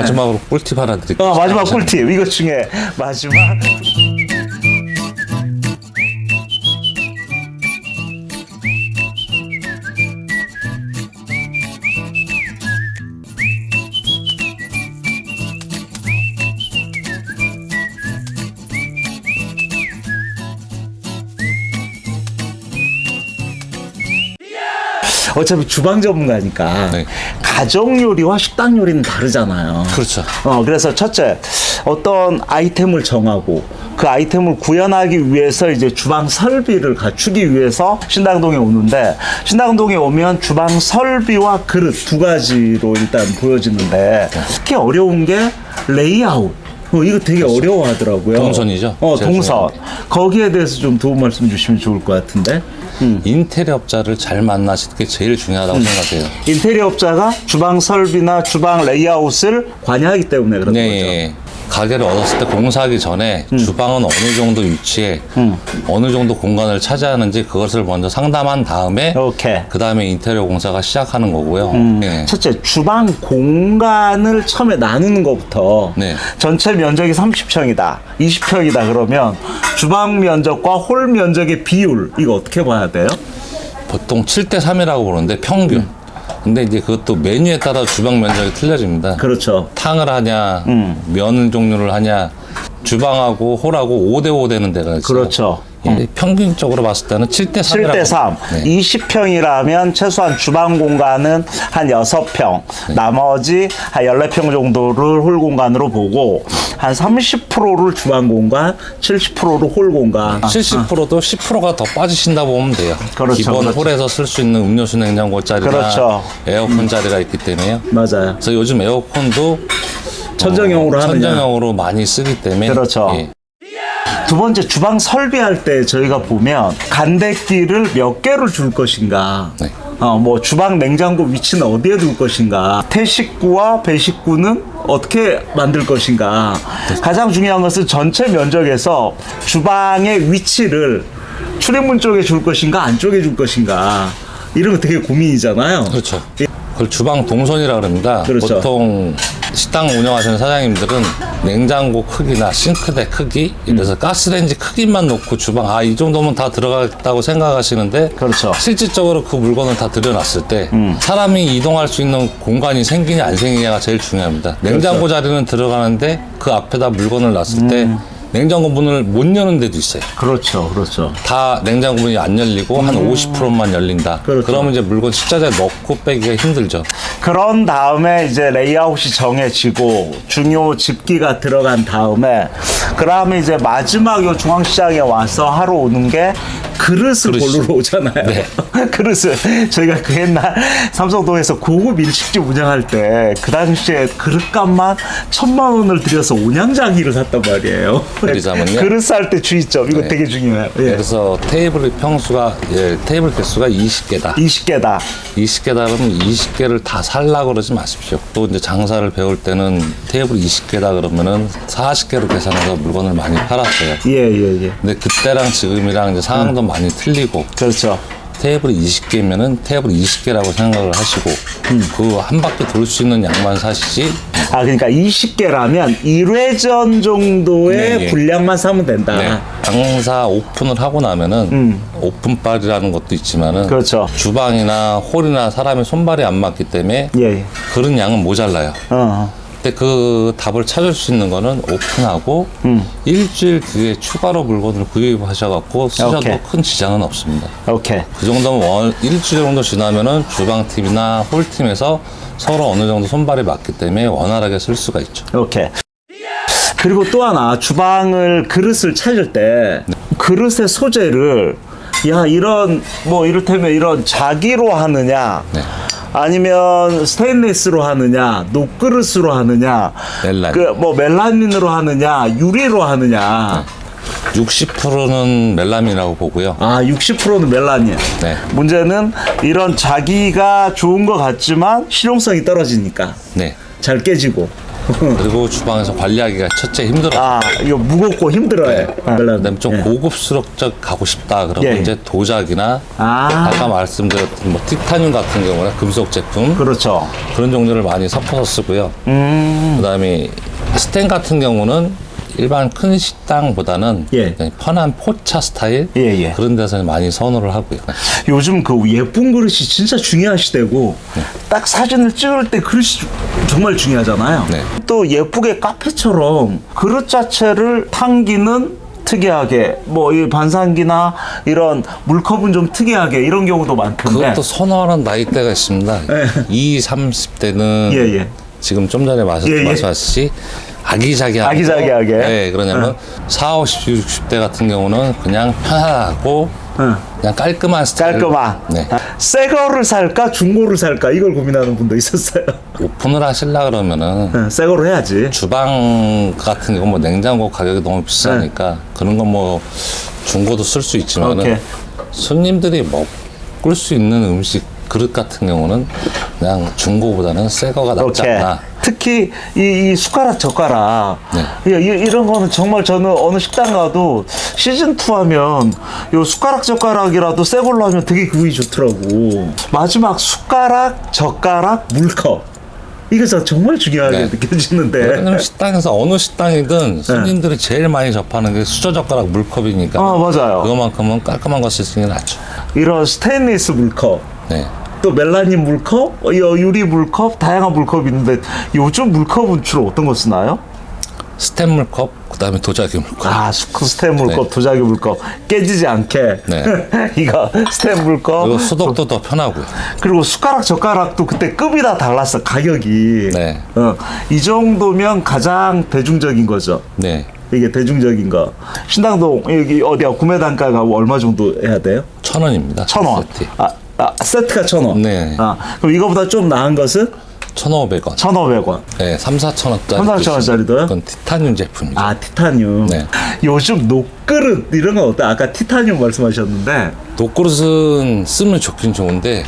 마지막으로 꿀팁 하나 드릴게요. 어, 마지막 꿀팁 이것 중에 마지막 어차피 주방 전문가니까 네. 가정 요리와 식당 요리는 다르잖아요. 그렇죠. 어, 그래서 첫째, 어떤 아이템을 정하고 그 아이템을 구현하기 위해서 이제 주방 설비를 갖추기 위해서 신당동에 오는데 신당동에 오면 주방 설비와 그릇 두 가지로 일단 보여지는데 특히 어려운 게 레이아웃. 어, 이거 되게 어려워하더라고요. 그렇죠. 동선이죠? 어, 동선. 거기에 대해서 좀 도움 말씀 주시면 좋을 것 같은데. 인테리어 업자를 잘 만나시는 게 제일 중요하다고 생각해요. 인테리어 업자가 주방 설비나 주방 레이아웃을 관여하기 때문에 그런 네, 거죠. 예. 가게를 얻었을 때 공사하기 전에 주방은 어느 정도 위치에 어느 정도 공간을 차지하는지 그것을 먼저 상담한 다음에. 그 다음에 인테리어 공사가 시작하는 거고요. 예. 첫째 주방 공간을 처음에 나누는 것부터 네. 전체 면적이 30평이다 20평이다 그러면 주방 면적과 홀 면적의 비율 이거 어떻게 봐야 돼요? 보통 7대 3이라고 보는데 평균. 근데 이제 그것도 메뉴에 따라 주방 면적이 틀려집니다. 그렇죠 탕을 하냐, 음. 면 종류를 하냐, 주방하고 홀하고 5대5 되는 데가 있어요. 그렇죠 예, 평균적으로 봤을 때는 7대 3이라고. 7대 3 네. 20평이라면 최소한 주방 공간은 한 6평 네. 나머지 한 14평 정도를 홀 공간으로 보고 한 30%를 주방 공간 70%를 홀 공간 70%도 10%가 더 빠지신다 보면 돼요. 그렇죠, 기본 그렇죠. 홀에서 쓸 수 있는 음료수 냉장고 자리나 그렇죠. 에어컨 자리가 있기 때문에요. 맞아요 그래서 요즘 에어컨도 천정형으로 어, 천정형으로 많이 쓰기 때문에 그렇죠. 예. 두 번째 주방 설비할 때 저희가 보면 간대기를 몇 개를 줄 것인가 네. 어, 뭐 주방 냉장고 위치는 어디에 둘 것인가 태식구와 배식구는 어떻게 만들 것인가 가장 중요한 것은 전체 면적에서 주방의 위치를 출입문 쪽에 줄 것인가 안쪽에 줄 것인가 이런 거 되게 고민이잖아요 그렇죠. 그걸 주방 동선이라 그럽니다. 그렇죠. 보통 식당 운영하시는 사장님들은 냉장고 크기나 싱크대 크기, 그래서 가스레인지 크기만 놓고 주방 아 이 정도면 다 들어가겠다고 생각하시는데 그렇죠. 음. 실질적으로 그 물건을 다 들여놨을 때 사람이 이동할 수 있는 공간이 생기냐 안 생기냐가 제일 중요합니다. 그렇죠. 냉장고 자리는 들어가는데 그 앞에다 물건을 놨을 때 음. 냉장고 문을 못 여는 데도 있어요. 그렇죠 그렇죠 다 냉장고 문이 안 열리고 한 50%만 열린다. 음. 그렇죠. 그러면 이제 물건 식자재 넣고 빼기가 힘들죠. 그런 다음에 이제 레이아웃이 정해지고 중요 집기가 들어간 다음에 그 다음에 이제 마지막 요 중앙시장에 와서 하러 오는 게 그릇을 그릇이. 고르러 오잖아요. 네. 그릇을 저희가 그 옛날 삼성동에서 고급 일식집 운영할 때 그 당시에 그릇값만 천만 원을 들여서 온양장이를 샀단 말이에요. 그러자면요. 그릇 살 때 주의점 이거 네. 되게 중요해요. 예. 그래서 테이블 평수가 예, 테이블 개수가 20개다. 20개다. 20개다 그러면 20개를 다 살라 그러지 마십시오. 또 이제 장사를 배울 때는 테이블 20개다 그러면은 40개로 계산해서 물건을 많이 팔았어요. 예예 예. 근데 그때랑 지금이랑 이제 상황도 많이 틀리고 그렇죠. 테이블이 20개면은 테이블 20개라고 생각을 하시고 그한 바퀴 돌 수 있는 양만 사시지 아 그러니까 20개라면 1회전 정도의 네, 예. 분량만 사면 된다. 네. 장사 오픈을 하고 나면은 오픈빨이라는 것도 있지만은 음. 그렇죠. 주방이나 홀이나 사람의 손발이 안 맞기 때문에 예. 예. 그런 양은 모자라요. 어. 근데 그 답을 찾을 수 있는 거는 오픈하고 음. 일주일 뒤에 추가로 물건을 구입하셔갖고 쓰셔도 오케이. 큰 지장은 없습니다. 오케이. 그 정도면 원, 일주일 정도 지나면은 주방팀이나 홀팀에서 서로 어느 정도 손발이 맞기 때문에 원활하게 쓸 수가 있죠. 오케이. 그리고 또 하나 주방을 그릇을 찾을 때 그릇의 소재를 야 이런 뭐 이를테면 이런 자기로 하느냐 네. 아니면 스테인리스로 하느냐 녹그릇으로 하느냐 멜라닌. 그뭐 멜라닌으로 하느냐 유리로 하느냐 60%는 멜라민이라고 보고요. 아 60%는 멜라닌 네. 문제는 이런 자기가 좋은 것 같지만 실용성이 떨어지니까 네. 잘 깨지고 그리고 주방에서 관리하기가 첫째 힘들어. 아 이거 무겁고 힘들어요. 아, 그다음에 좀 예. 고급스럽적 가고 싶다 그러면 예. 이제 도자기나 아. 아까 말씀드렸던 뭐 티타늄 같은 경우는 금속 제품 그렇죠. 그런 종류를 많이 섞어서 쓰고요. 음. 그다음에 스텐 같은 경우는 일반 큰 식당보다는 예. 편한 포차 스타일 예, 예. 그런 데서 많이 선호를 하고요. 요즘 그 예쁜 그릇이 진짜 중요하시대고 딱 사진을 찍을 때 그릇이 주- 정말 중요하잖아요. 네. 또 예쁘게 카페처럼 그릇 자체를 당기는 특이하게 뭐 이 반상기나 이런 물컵은 좀 특이하게 이런 경우도 많던데. 그것도 선호하는 나이대가 있습니다. 예. 20, 30대는 예, 예. 지금 좀 전에 말씀- 예, 예. 말씀하셨듯이 아기자기하게. 예. 네, 그러냐면 4, 50, 60대 같은 경우는 그냥 편하고 응. 그냥 깔끔한 스타일. 깔끔한. 네. 아, 새 거를 살까 중고를 살까 이걸 고민하는 분도 있었어요. 오픈을 하시려 그러면은 네, 새 거로 해야지. 주방 같은 경우 뭐 냉장고 가격이 너무 비싸니까 그런 건 뭐 중고도 쓸 수. 있지만은 손님들이 먹을 수 있는 음식 그릇 같은 경우는 그냥 중고보다는 새 거가 낫지 오케이. 않나. 특히 이, 이 숟가락 젓가락 네. 이, 이- 이런 거는 정말 저는 어느 식당 가도 시즌 2 하면 요 숟가락 젓가락이라도 새 걸로 하면 되게 기분이 좋더라고. 마지막 숟가락 젓가락 물컵 이게 저 정말 중요하게 네. 느껴지는데. 왜냐면 식당에서 어느 식당이든 손님들이 제일 많이 접하는 게 수저 젓가락 물컵이니까 아, 맞아요. 그거만큼은 깔끔한 거 쓰시는 게 낫죠. 이런 스테인리스 물컵 네. 또 멜라닌 물컵, 어, 유리 물컵, 다양한 물컵이 있는데 요즘 물컵은 주로 어떤 거 쓰나요? 스텐 물컵, 그 다음에 도자기 물컵. 아, 스텐 물컵, 네. 도자기 물컵 깨지지 않게. 네. 이거 스텐 물컵. 그리고 소독도 더 편하고요. 그리고 숟가락 젓가락도 그때 급이 다 달랐어 가격이. 네. 어, 이 정도면 가장 대중적인 거죠. 네. 이게 대중적인 거. 신당동 여기 어디야 구매 단가가 얼마 정도 해야 돼요? 천 원입니다. 천 원. 세트. 아, 아 세트가 천 원. 네. 아 그럼 이거보다 좀 나은 것은 천오백 원. 천오백 원. 네, 3, 4천 원짜리. 3, 4천 원짜리도요? 그건 티타늄 제품이죠. 아 티타늄. 네. 요즘 녹그릇 이런 건 어때? 아까 티타늄 말씀하셨는데. 독그릇은 쓰면 좋긴 좋은데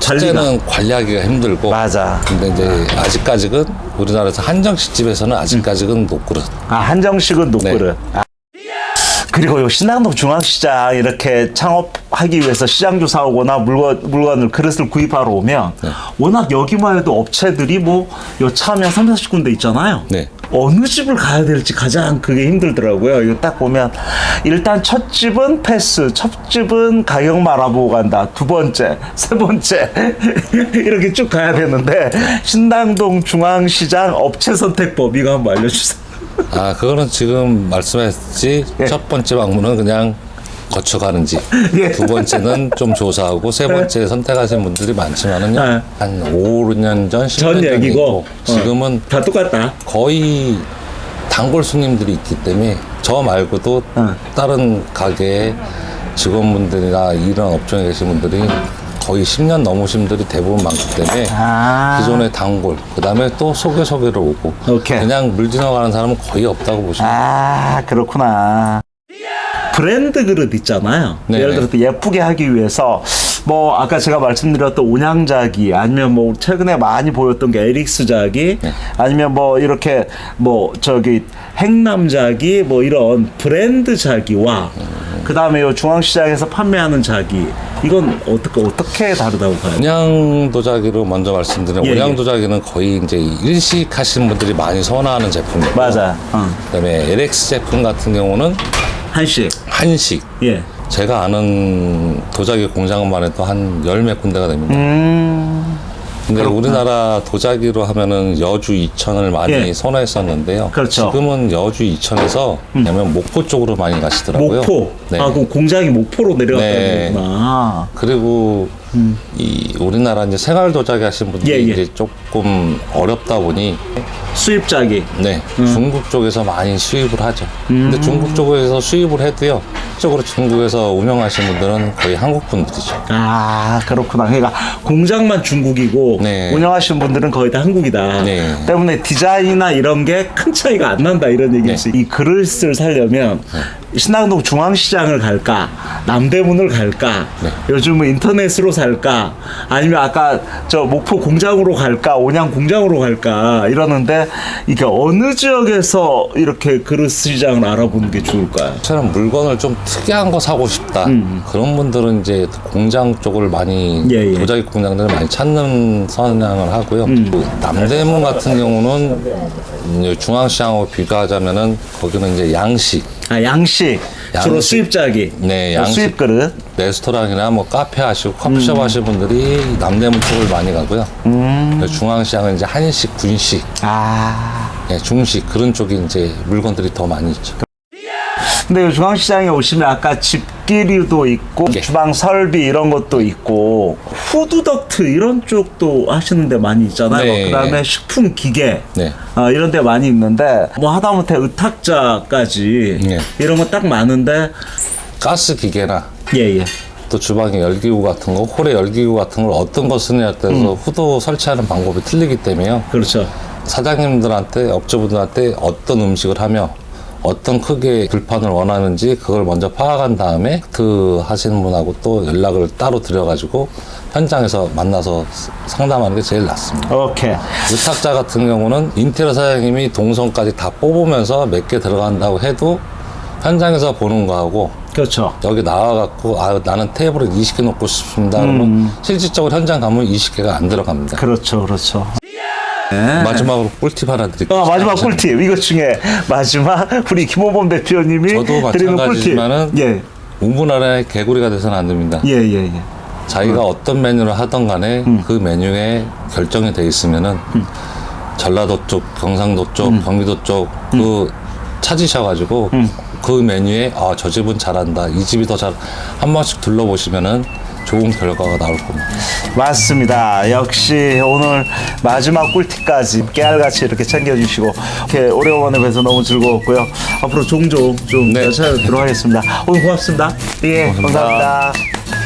첫째는 관리하기가 힘들고 맞아. 근데 이제 아직까지는 우리나라에서 한정식 집에서는 아직까지는 녹그릇. 아 한정식은 녹그릇. 네. 아. 그리고 요 신당동 중앙시장 이렇게 창업하기 위해서 시장 조사하거나 물건 물건을 그릇을 구입하러 오면 네. 워낙 여기만 해도 업체들이 뭐요 차면 3, 40군데 있잖아요. 네. 어느 집을 가야 될지 가장 그게 힘들더라고요. 이거 딱 보면 일단 첫 집은 패스, 첫 집은 가격만 알아보고 간다. 두 번째, 세 번째 이렇게 쭉 가야 되는데 신당동 중앙시장 업체 선택법 이거 한번 알려주세요. 아 그거는 지금 말씀했지 예. 첫 번째 방문은 그냥 거쳐가는지 예. 두 번째는 좀 조사하고 세 번째 선택하신 분들이 많지만은요 네. 한 5, 6년 전, 10년 전 얘기고 전이고 지금은 다 똑같다. 거의 단골 손님들이 있기 때문에 저 말고도 어. 다른 가게 직원분들이나 이런 업종에 계신 분들이 거의 10년 넘으신 분들이 대부분 많기 때문에 아. 기존의 단골 그 다음에 또 소개 소개로 오고 오케이. 그냥 물 지나가는 사람은 거의 없다고 보시면 아 그렇구나. 브랜드 그릇 있잖아요. 네. 예를 들어서 예쁘게 하기 위해서 뭐 아까 제가 말씀드렸던 온양자기 아니면 뭐 최근에 많이 보였던 게 에릭스 자기 네. 아니면 뭐 이렇게 뭐 저기 행남자기 뭐 이런 브랜드 자기와 그 다음에 요 중앙시장에서 판매하는 자기 이건 어떻게 어떻게 다르다고 봐요? 온양 도자기로 먼저 말씀드리면 예, 온양 예. 도자기는 거의 이제 일식 하시는 분들이 많이 선호하는 제품이고 맞아. 어. 그다음에 LX 제품 같은 경우는 한식. 한식 예. 제가 아는 도자기 공장만 해도 한 열 몇 군데가 됩니다. 음. 근데 우리나라 도자기로 하면은 여주 이천을 많이 예. 선호했었는데요. 그렇죠. 지금은 여주 이천에서 왜냐면 목포 쪽으로 많이 가시더라고요. 목포. 네. 아, 그럼 공장이 목포로 내려갔다는 네. 거구나. 그리고 이 우리나라 이제 생활 도자기 하시는 분들이 음. 예, 예. 이제 조금 어렵다 보니 수입자기. 네 음. 중국 쪽에서 많이 수입을 하죠. 근데 중국 쪽에서 수입을 해도요. 실적으로 중국에서 운영하시는 분들은 거의 한국 분들이죠. 아, 그렇구나. 그러니까 공장만 중국이고 네. 운영하시는 분들은 거의 다 한국이다. 네. 때문에 디자인이나 이런 게 큰 차이가 안 난다 이런 얘기지. 이 그릇을 살려면 신당동 중앙시장을 갈까 남대문을 갈까 네. 요즘은 인터넷으로 살까 아니면 아까 저 목포 공장으로 갈까 온양 공장으로 갈까 이러는데 이게 어느 지역에서 이렇게 그릇 시장을 알아보는 게 좋을까요? 처럼 물건을 좀 특이한 거 사고 싶다. 그런 분들은 이제 공장 쪽을 많이 음. 예, 예. 도자기 공장들을 많이 찾는 성향을 하고요. 음. 그 남대문 같은 경우는 이제 중앙시장하고 비교하자면은 거기는 이제 양식, 아 양식, 주로 양식. 수입자기 네, 어, 양식. 수입 그릇 레스토랑이나 뭐 카페 하시고 음. 커피숍 하시는 분들이 남대문 쪽을 많이 가고요. 그래서 중앙시장은 이제 한식, 분식, 아 예, 중식 그런 쪽이 이제 물건들이 더 많이 있죠. 근데 이 중앙시장에 오시면 아까 집기류도 있고 예. 주방 설비 이런 것도 있고 후드덕트 이런 쪽도 하시는 데 많이 있잖아요. 네. 그다음에 식품 기계 네. 어, 이런 데 많이 있는데 뭐 하다못해 의탁자까지 네. 이런 거 딱 많은데 가스 기계나 예예. 또 주방에 열기구 같은 거, 홀에 열기구 같은 걸 어떤 거 쓰느냐에 따라서 후드 설치하는 방법이 틀리기 때문에요. 그렇죠. 사장님들한테, 업주분들한테 어떤 음식을 하며 어떤 크기의 불판을 원하는지 그걸 먼저 파악한 다음에 그 하시는 분하고 또 연락을 따로 드려가지고 현장에서 만나서 상담하는 게 제일 낫습니다. 오케이. 의탁자 같은 경우는 인테리어 사장님이 동선까지 다 뽑으면서 몇 개 들어간다고 해도 현장에서 보는 거하고 그렇죠. 여기 나와갖고 아 나는 테이블에 20개 놓고 싶습니다 그러면 실질적으로 현장 가면 20개가 안 들어갑니다 그렇죠. 그렇죠. 마지막으로 꿀팁 하나 드릴게요. 어, 마지막 꿀팁. 이것 중에 마지막 우리 김호범 대표님이 드리는 꿀팁. 예. 우문아래 개구리가 돼서는 안 됩니다. 예, 예, 예. 자기가 어떤 메뉴를 하던 간에 그 메뉴에 결정이 돼 있으면은 전라도 쪽, 경상도 쪽, 경기도 쪽 그 찾으셔가지고 그 메뉴에 아 저 집은 잘한다. 이 집이 더 잘 한 번씩 둘러보시면은 좋은 결과가 나올 겁니다. 맞습니다. 역시 오늘 마지막 꿀팁까지 깨알같이 이렇게 챙겨주시고 이렇게 오래간만에 뵈서 너무 즐거웠고요. 앞으로 종종 좀 네. 찾아뵙도록 하겠습니다. 오늘 고맙습니다. 예, 고맙습니다. 감사합니다.